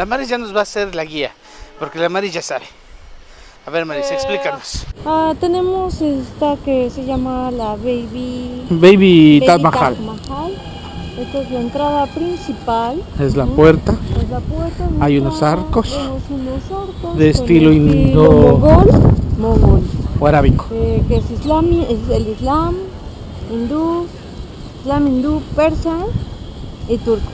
La Maris ya nos va a hacer la guía, porque la Maris ya sabe. A ver, Maris, Eh, explícanos. Ah, tenemos esta que se llama la Baby, Baby Baby Taj Mahal. Mahal. Esta es la entrada principal. Es la puerta. Es la puerta Hay entrada. unos arcos unos arcos de estilo indo- mogol, mogol, O arábico. eh, que es, islami, es el islam, hindú, islam hindú, persa y turco.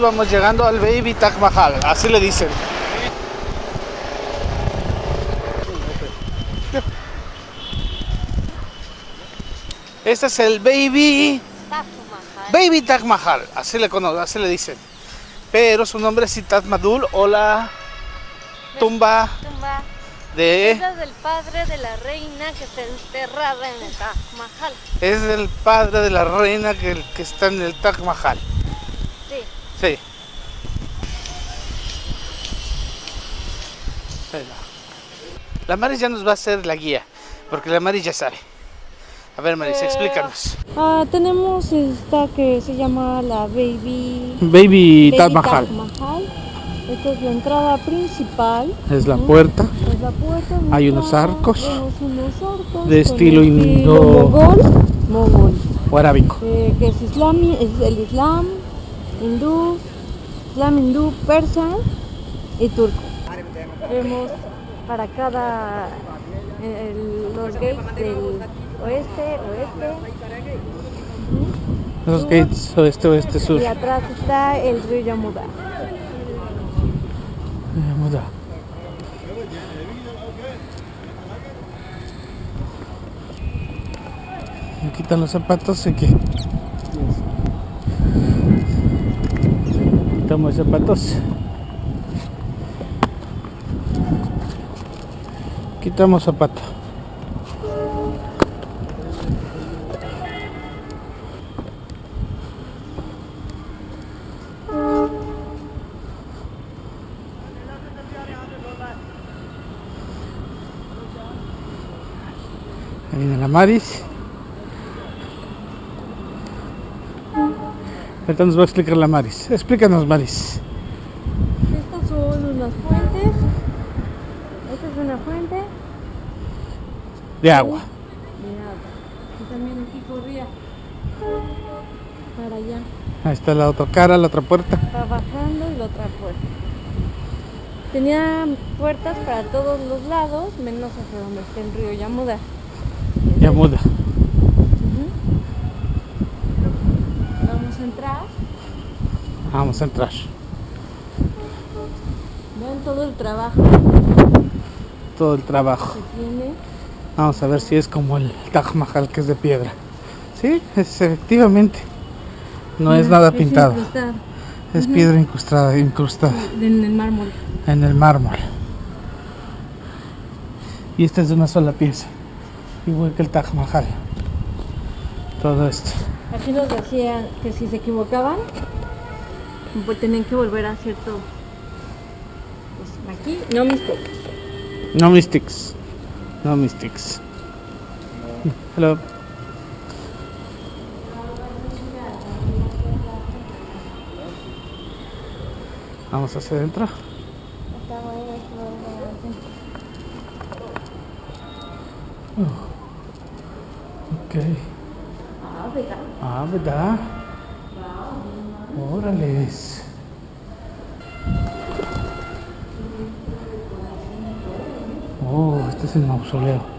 Vamos llegando al Baby Taj Mahal, así le dicen. Este es el Baby Baby Taj Mahal, así le conocen, así le dicen. Pero su nombre es Taj Madul o la tumba tumba de es del padre de la reina que está enterrada en el Taj Mahal. es el padre de la reina que, que está en el Taj Mahal. Sí. La Maris ya nos va a hacer la guía, porque la Maris ya sabe. A ver, Maris, Eh, explícanos. Ah, tenemos esta que se llama la Baby, Baby Taj Baby Mahal. Mahal. Esta es la entrada principal. Es la puerta. Es la puerta Hay unos arcos Vemos unos arcos de estilo indo- mogol, mogol, O arábico. eh, que es islami, es el islam, hindú, islam hindú, persa y turco. Vemos para cada eh, el- los gates del oeste, oeste. Los gates oeste, oeste, sur. Y atrás está el río Yamuda. Eh, muda. Me quitan los zapatos y que quitamos los zapatos quitamos zapato Ahí viene la Maris. Ahorita nos va a explicar la Maris. Explícanos, Maris. Estas son unas fuentes. Esta es una fuente De agua. de agua. Y también aquí corría para allá. Ahí está la otra cara, la otra puerta. Va bajando y la otra puerta. Tenía puertas para todos los lados, menos hacia donde está el río Yamuda. Ya muda. Ujú. Vamos a entrar. Vamos a entrar. Vean todo el trabajo Todo el trabajo. que tiene. Vamos a ver si es como el Taj Mahal que es de piedra. Sí, es efectivamente. No es nada pintado. Es piedra incrustada, incrustada En el mármol. en el mármol. Y esta es de una sola pieza. Igual que el Taj Mahal. Todo esto. Aquí nos decían que si se equivocaban, pues tenían que volver a todo. Pues aquí no mistakes. No mystics. No mystics. Hello. Vamos hacia adentro. Ok. Ah, ¿verdad? Órales. Oh, este es el mausoleo.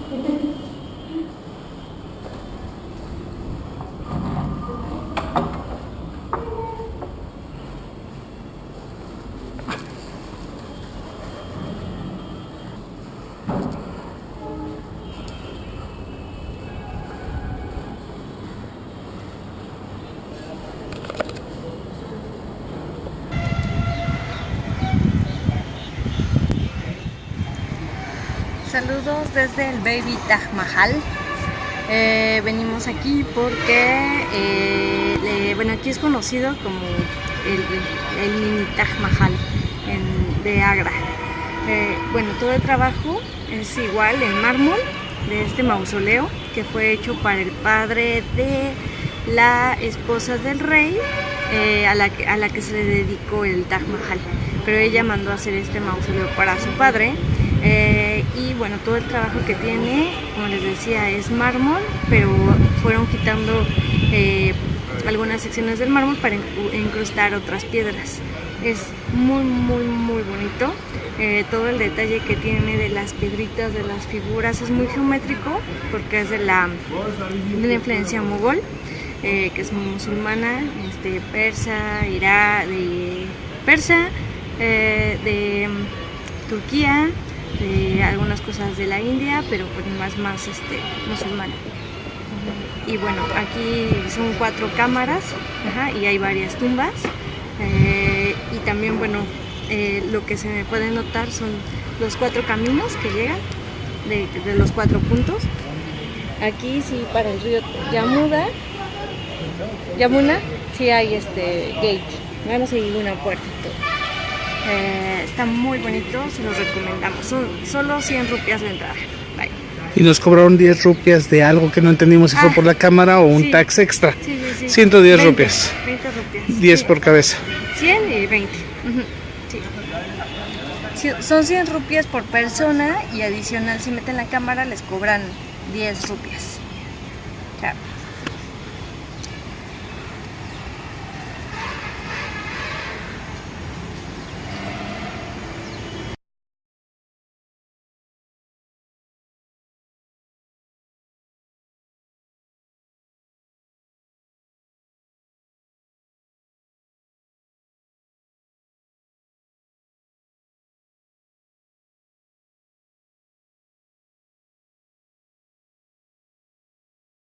Saludos desde el Baby Taj Mahal. Eh, venimos aquí porque, eh, bueno, aquí es conocido como el, mini Taj Mahal en- de Agra. Eh, bueno, todo el trabajo es igual en mármol de este mausoleo que fue hecho para el padre de la esposa del rey a, la que, a la que se le dedicó el Taj Mahal. Pero ella mandó a hacer este mausoleo para su padre. Y bueno, todo el trabajo que tiene, como les decía, es mármol, pero fueron quitando eh, algunas secciones del mármol para incru- incrustar otras piedras. Es muy, muy, muy bonito. Eh, todo el detalle que tiene de las piedritas, de las figuras, es muy geométrico porque es de la, de la influencia mogol, eh, que es musulmana, este, persa, irá, de persa, de mm, Turquía, de algunas cosas de la India, pero pues más, más este, musulmana. Y bueno, aquí son cuatro cámaras y hay varias tumbas. Eh, y también, bueno, eh, lo que se puede notar son los cuatro caminos que llegan de, los cuatro puntos. Aquí sí, para el río Yamuda, Yamuna, sí hay este gate. A ir una puerta. Eh, está muy bonito, se los recomendamos. Son solo 100 rupias de entrada. Bye. Y nos cobraron 10 rupias de algo que no entendimos si fue Ah, por la cámara o un sí. tax extra. Sí, sí, sí. 110 20, rupias. 20 rupias. 10 sí. por cabeza. 100 y 20. Ujú, sí. Sí, Son 100 rupias por persona y adicional si meten la cámara les cobran 10 rupias. O sea,